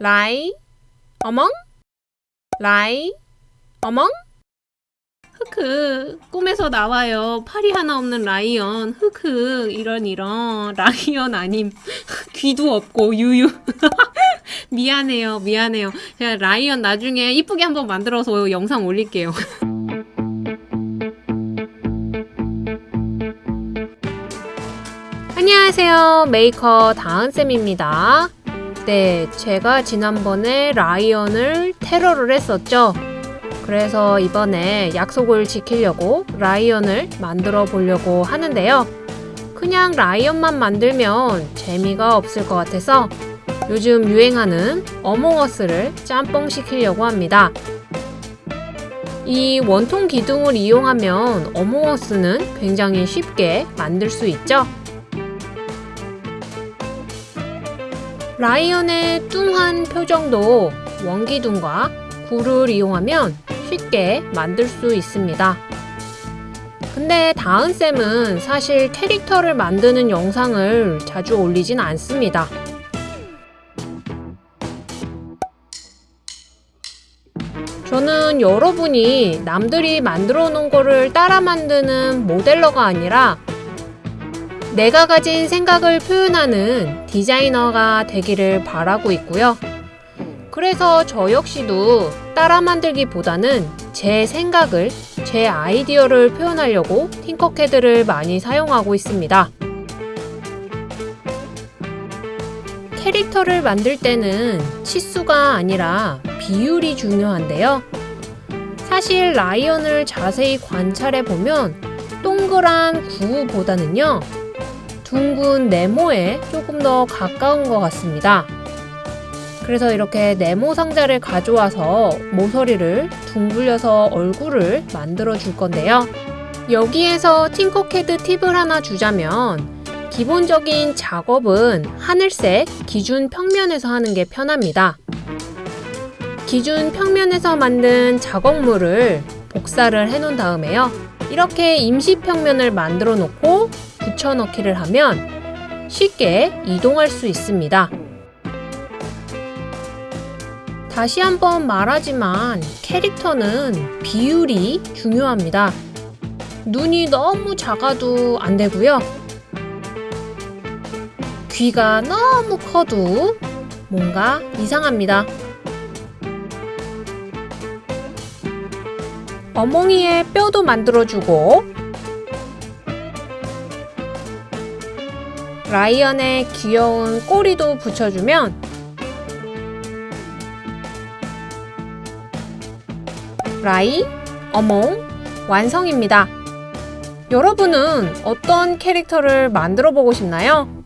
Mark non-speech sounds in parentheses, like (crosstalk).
라이 어몽? 라이 어몽? 흑흑 꿈에서 나와요. 팔이 하나 없는 라이언. 흑흑 이런 이런. (laughs) 라이언 아님. (laughs) 귀도 없고 유유. (laughs) 미안해요 미안해요. 제가 라이언 나중에 이쁘게 한번 만들어서 영상 올릴게요. 안녕하세요. 메이커 다은쌤입니다 네 제가 지난번에 라이언을 테러를 했었죠. 그래서 이번에 약속을 지키려고 라이언을 만들어 보려고 하는데요. 그냥 라이언만 만들면 재미가 없을 것 같아서 요즘 유행하는 어몽어스를 짬뽕 시키려고 합니다. 이 원통 기둥을 이용하면 어몽어스는 굉장히 쉽게 만들 수 있죠 라이언의 뚱한 표정도 원기둥과 굴을 이용하면 쉽게 만들 수 있습니다. 근데 다은쌤은 사실 캐릭터를 만드는 영상을 자주 올리진 않습니다. 저는 여러분이 남들이 만들어 놓은 거를 따라 만드는 모델러가 아니라 내가 가진 생각을 표현하는 디자이너가 되기를 바라고 있고요. 그래서 저 역시도 따라 만들기보다는 제 생각을, 제 아이디어를 표현하려고 팅커캐드를 많이 사용하고 있습니다. 캐릭터를 만들 때는 치수가 아니라 비율이 중요한데요. 사실 라이언을 자세히 관찰해 보면 동그란 구보다는요, 둥근 네모에 조금 더 가까운 것 같습니다. 그래서 이렇게 네모 상자를 가져와서 모서리를 둥글려서 얼굴을 만들어 줄 건데요. 여기에서 팅커캐드 팁을 하나 주자면 기본적인 작업은 하늘색 기준 평면에서 하는 게 편합니다. 기준 평면에서 만든 작업물을 복사를 해 놓은 다음에요. 이렇게 임시 평면을 만들어 놓고 붙여넣기를 하면 쉽게 이동할 수 있습니다. 다시 한번 말하지만 캐릭터는 비율이 중요합니다. 눈이 너무 작아도 안 되고요. 귀가 너무 커도 뭔가 이상합니다. 어몽이의 뼈도 만들어주고 라이언의 귀여운 꼬리도 붙여주면 라이, 어몽, 완성입니다. 여러분은 어떤 캐릭터를 만들어 보고 싶나요?